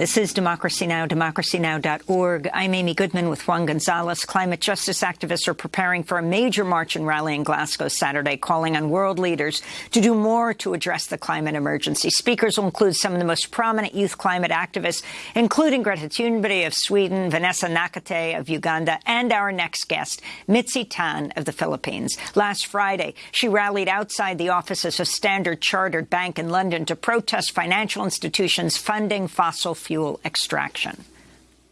This is Democracy Now!, democracynow.org. I'm Amy Goodman with Juan Gonzalez. Climate justice activists are preparing for a major march and rally in Glasgow Saturday, calling on world leaders to do more to address the climate emergency. Speakers will include some of the most prominent youth climate activists, including Greta Thunberg of Sweden, Vanessa Nakate of Uganda, and our next guest, Mitzi Tan of the Philippines. Last Friday, she rallied outside the offices of Standard Chartered Bank in London to protest financial institutions funding fossil fuel extraction.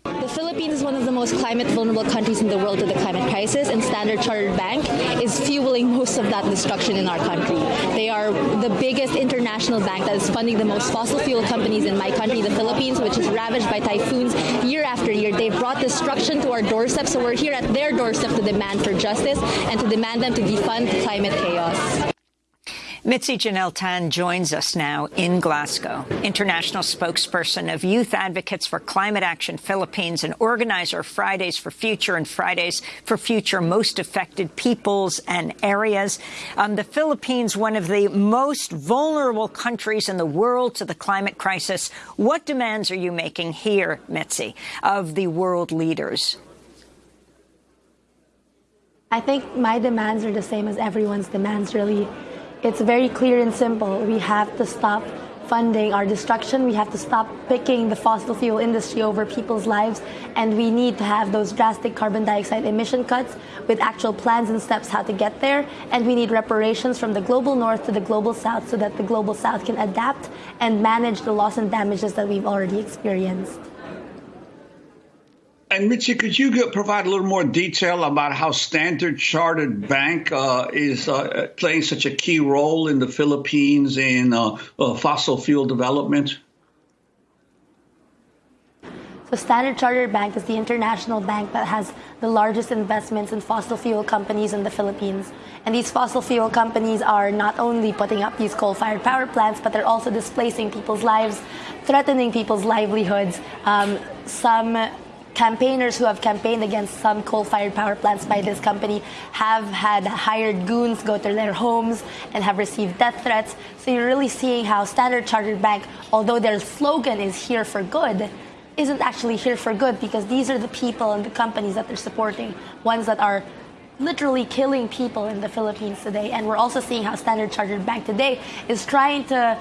The Philippines is one of the most climate vulnerable countries in the world to the climate crisis, and Standard Chartered Bank is fueling most of that destruction in our country. They are the biggest international bank that is funding the most fossil fuel companies in my country, the Philippines, which is ravaged by typhoons year after year. They've brought destruction to our doorstep, so we're here at their doorstep to demand for justice and to demand them to defund climate chaos. Mitzi Janelle Tan joins us now in Glasgow, international spokesperson of Youth Advocates for Climate Action Philippines and organizer of Fridays for Future and Fridays for Future Most Affected Peoples and Areas. Um, the Philippines, one of the most vulnerable countries in the world to the climate crisis. What demands are you making here, Mitzi, of the world leaders? I think my demands are the same as everyone's demands, really it's very clear and simple. We have to stop funding our destruction. We have to stop picking the fossil fuel industry over people's lives. And we need to have those drastic carbon dioxide emission cuts with actual plans and steps how to get there. And we need reparations from the global north to the global south so that the global south can adapt and manage the loss and damages that we've already experienced. And Mitzi, could you provide a little more detail about how Standard Chartered Bank uh, is uh, playing such a key role in the Philippines in uh, uh fossil fuel development? So Standard Chartered Bank is the international bank that has the largest investments in fossil fuel companies in the Philippines. And these fossil fuel companies are not only putting up these coal-fired power plants, but they're also displacing people's lives, threatening people's livelihoods. Um, some campaigners who have campaigned against some coal-fired power plants by this company have had hired goons go to their homes and have received death threats. So you're really seeing how Standard Chartered Bank, although their slogan is here for good, isn't actually here for good because these are the people and the companies that they're supporting, ones that are literally killing people in the Philippines today. And we're also seeing how Standard Chartered Bank today is trying to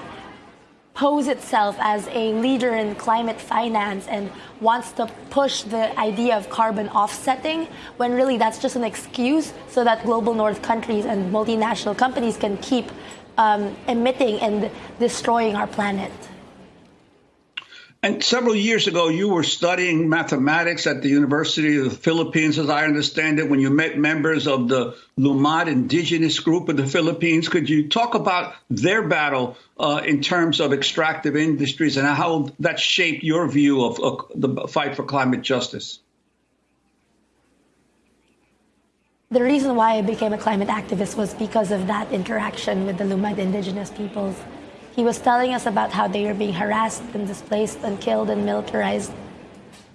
pose itself as a leader in climate finance and wants to push the idea of carbon offsetting when really that's just an excuse so that global north countries and multinational companies can keep um, emitting and destroying our planet. And several years ago, you were studying mathematics at the University of the Philippines, as I understand it, when you met members of the Lumad indigenous group of the Philippines. Could you talk about their battle uh, in terms of extractive industries and how that shaped your view of, of the fight for climate justice? The reason why I became a climate activist was because of that interaction with the Lumad indigenous peoples. He was telling us about how they were being harassed and displaced and killed and militarized.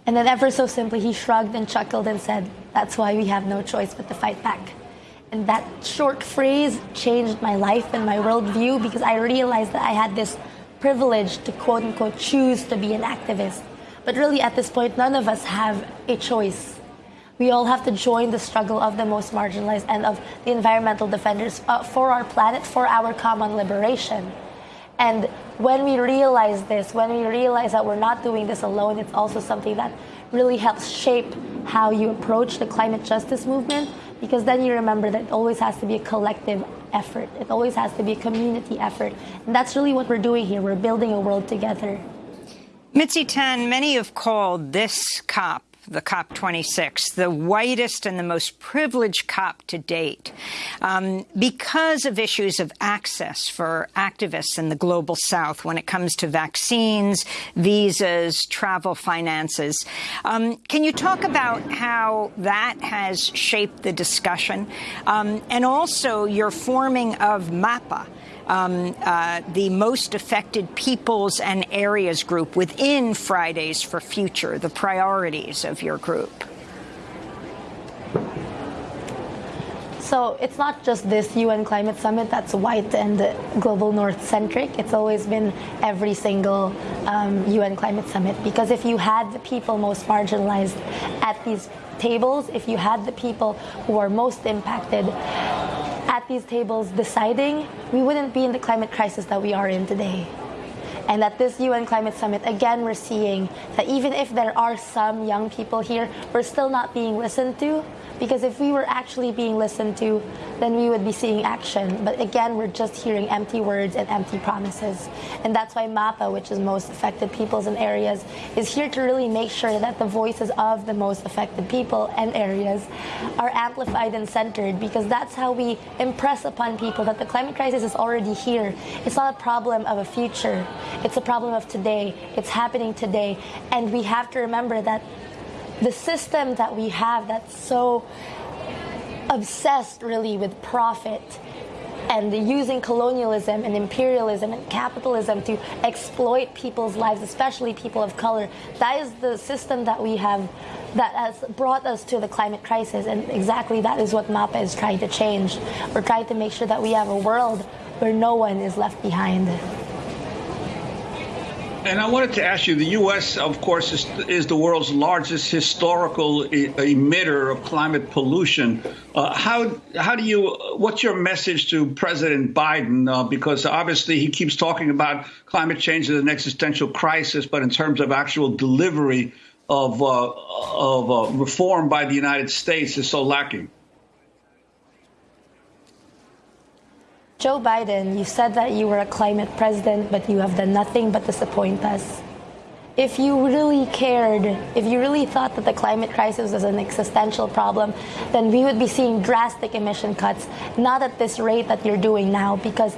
And then, ever so simply, he shrugged and chuckled and said, That's why we have no choice but to fight back. And that short phrase changed my life and my worldview because I realized that I had this privilege to quote unquote choose to be an activist. But really, at this point, none of us have a choice. We all have to join the struggle of the most marginalized and of the environmental defenders uh, for our planet, for our common liberation. And when we realize this, when we realize that we're not doing this alone, it's also something that really helps shape how you approach the climate justice movement because then you remember that it always has to be a collective effort. It always has to be a community effort. And that's really what we're doing here. We're building a world together. Mitzi Tan, many have called this COP the COP26, the whitest and the most privileged COP to date, um, because of issues of access for activists in the global south when it comes to vaccines, visas, travel finances. Um, can you talk about how that has shaped the discussion um, and also your forming of MAPA? Um, uh, the most affected peoples and areas group within Fridays for Future, the priorities of your group? So it's not just this UN climate summit that's white and global north centric. It's always been every single um, UN climate summit because if you had the people most marginalized at these tables, if you had the people who are most impacted at these tables deciding, we wouldn't be in the climate crisis that we are in today. And at this UN Climate Summit, again, we're seeing that even if there are some young people here, we're still not being listened to because if we were actually being listened to, then we would be seeing action. But again, we're just hearing empty words and empty promises. And that's why MAPA, which is most affected peoples and areas, is here to really make sure that the voices of the most affected people and areas are amplified and centered because that's how we impress upon people that the climate crisis is already here. It's not a problem of a future. It's a problem of today. It's happening today. And we have to remember that the system that we have that's so obsessed really with profit and using colonialism and imperialism and capitalism to exploit people's lives, especially people of color. That is the system that we have that has brought us to the climate crisis, and exactly that is what MAPA is trying to change. We're trying to make sure that we have a world where no one is left behind. And I wanted to ask you the U.S., of course, is, is the world's largest historical e emitter of climate pollution. Uh, how, how do you, what's your message to President Biden? Uh, because obviously he keeps talking about climate change as an existential crisis, but in terms of actual delivery of, uh, of uh, reform by the United States is so lacking. Joe Biden, you said that you were a climate president, but you have done nothing but disappoint us. If you really cared, if you really thought that the climate crisis was an existential problem, then we would be seeing drastic emission cuts, not at this rate that you're doing now, because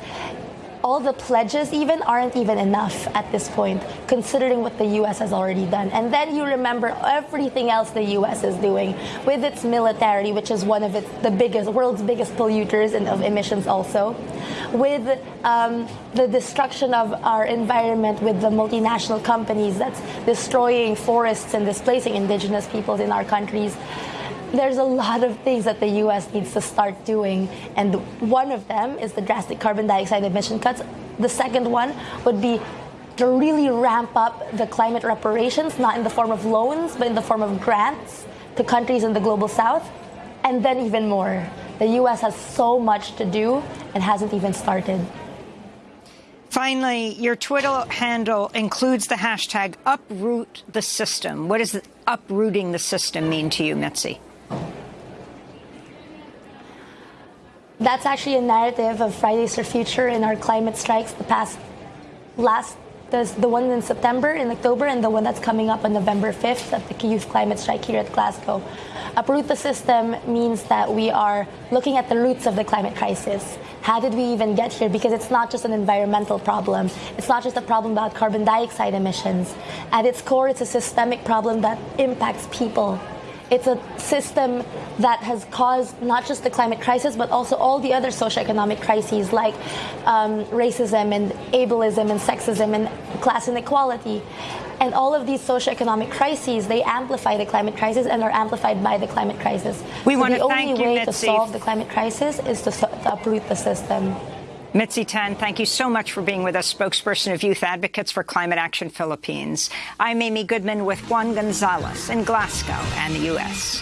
all the pledges even aren't even enough at this point, considering what the U.S. has already done. And then you remember everything else the U.S. is doing with its military, which is one of its the biggest, world's biggest polluters and of emissions also, with um, the destruction of our environment with the multinational companies that's destroying forests and displacing indigenous peoples in our countries there's a lot of things that the U.S. needs to start doing, and one of them is the drastic carbon dioxide emission cuts. The second one would be to really ramp up the climate reparations, not in the form of loans, but in the form of grants to countries in the global south, and then even more. The U.S. has so much to do and hasn't even started. Finally, your Twitter handle includes the hashtag uproot the system. What does uprooting the system mean to you, Mitzi? That's actually a narrative of Fridays for Future in our climate strikes, the past last there's the one in September, in October, and the one that's coming up on November 5th at the Youth Climate Strike here at Glasgow. Uproot the system means that we are looking at the roots of the climate crisis. How did we even get here? Because it's not just an environmental problem. It's not just a problem about carbon dioxide emissions. At its core, it's a systemic problem that impacts people it's a system that has caused not just the climate crisis, but also all the other socioeconomic crises like um, racism and ableism and sexism and class inequality. And all of these socioeconomic crises, they amplify the climate crisis and are amplified by the climate crisis. We so want the to only way to solve the climate crisis is to, to uproot the system. Mitzi Tan, thank you so much for being with us, spokesperson of Youth Advocates for Climate Action Philippines. I'm Amy Goodman with Juan Gonzalez in Glasgow and the U.S.